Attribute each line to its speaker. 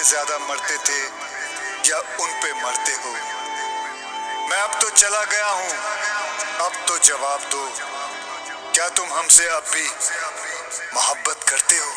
Speaker 1: पे ज़्यादा मरते थे या उन पे मरते हो। मैं अब तो चला गया हूँ। अब तो जवाब दो। क्या तुम हमसे अब भी मोहब्बत करते हो?